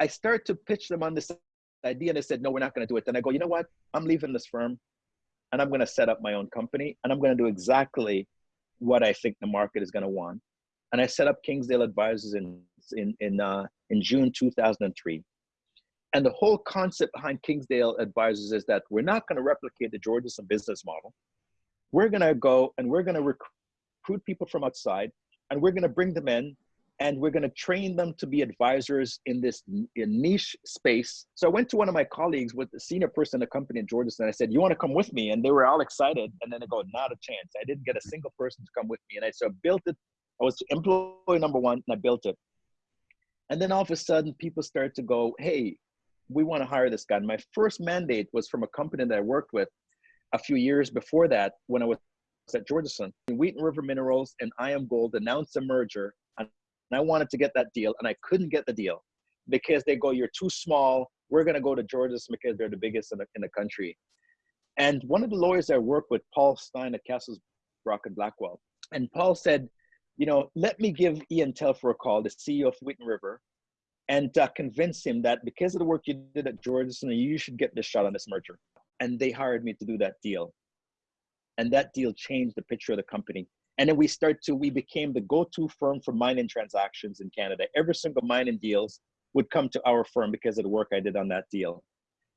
I start to pitch them on this idea and they said, no, we're not going to do it. Then I go, you know what? I'm leaving this firm and I'm going to set up my own company and I'm going to do exactly what I think the market is going to want. And I set up Kingsdale Advisors in, in, in, uh, in June 2003. And the whole concept behind Kingsdale Advisors is that we're not going to replicate the Georgeson business model. We're going to go and we're going to recruit people from outside and we're going to bring them in and we're going to train them to be advisors in this in niche space. So I went to one of my colleagues with the senior person in the company in Georgeson. And I said, "You want to come with me?" And they were all excited. And then I go, "Not a chance." I didn't get a mm-hmm. single person to come with me. And I so I built it. I was employee number one, and I built it. And then all of a sudden, people started to go, "Hey, we want to hire this guy." And my first mandate was from a company that I worked with a few years before that when I was at Georgeson. Wheaton River Minerals and IAMGOLD announced a merger and I wanted to get that deal, and I couldn't get the deal because they go, "You're too small. We're going to go to George's because they're the biggest in the, in the country." And one of the lawyers I worked with, Paul Stein at Cassels Brock and Blackwell, and Paul said, "You know, let me give Ian Telfer a call, the CEO of Wheaton River, and uh, convince him that because of the work you did at George's, you should get this shot on this merger." And they hired me to do that deal, and that deal changed the picture of the company and then we start to, we became the go-to firm for mining transactions in Canada. Every single mining deals would come to our firm because of the work I did on that deal.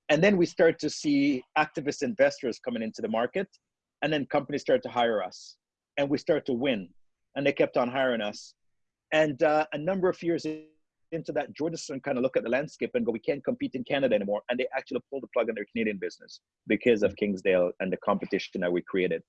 And then we start to see activist investors coming into the market and then companies start to hire us and we start to win and they kept on hiring us. And uh, a number of years into that, Georgeson kind of look at the landscape and go, we can't compete in Canada anymore. And they actually pulled the plug on their Canadian business because of Kingsdale and the competition that we created.